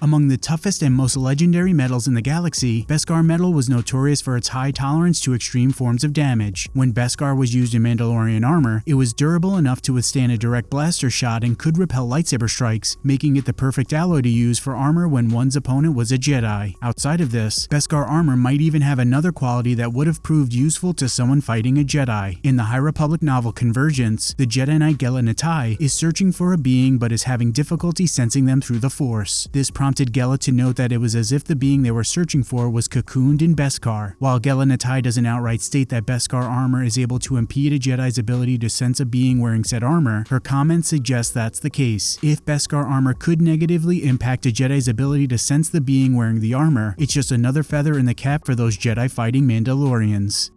Among the toughest and most legendary metals in the galaxy, Beskar metal was notorious for its high tolerance to extreme forms of damage. When Beskar was used in Mandalorian armor, it was durable enough to withstand a direct blaster shot and could repel lightsaber strikes, making it the perfect alloy to use for armor when one's opponent was a Jedi. Outside of this, Beskar armor might even have another quality that would have proved useful to someone fighting a Jedi. In the High Republic novel Convergence, the Jedi Knight Gella Nattai is searching for a being but is having difficulty sensing them through the Force. This prompted Gella to note that it was as if the being they were searching for was cocooned in Beskar. While Gella Nattai doesn't outright state that Beskar armor is able to impede a Jedi's ability to sense a being wearing said armor, her comments suggest that's the case. If Beskar armor could negatively impact a Jedi's ability to sense the being wearing the armor, it's just another feather in the cap for those Jedi fighting Mandalorians.